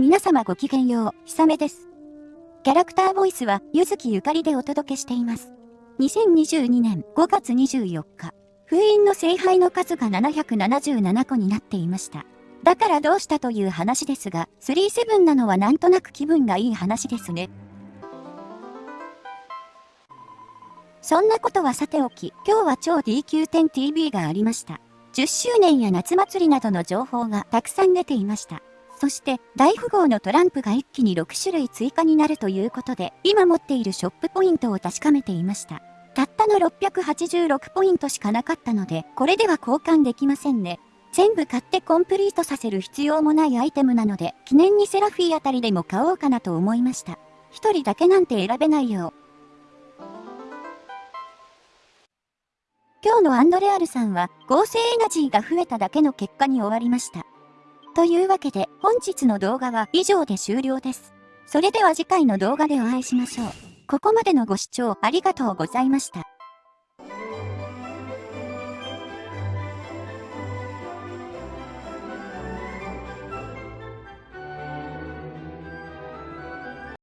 皆様ごきげんよう、ひさめです。キャラクターボイスは、ゆずきゆかりでお届けしています。2022年5月24日、封印の聖杯の数が777個になっていました。だからどうしたという話ですが、37なのはなんとなく気分がいい話ですね。そんなことはさておき、今日は超 DQ10TV がありました。10周年や夏祭りなどの情報がたくさん出ていました。そして大富豪のトランプが一気に6種類追加になるということで、今持っているショップポイントを確かめていました。たったの686ポイントしかなかったので、これでは交換できませんね。全部買ってコンプリートさせる必要もないアイテムなので、記念にセラフィーあたりでも買おうかなと思いました。一人だけなんて選べないよ。今日のアンドレアルさんは合成エナジーが増えただけの結果に終わりました。というわけで本日の動画は以上で終了です。それでは次回の動画でお会いしましょう。ここまでのご視聴ありがとうございました。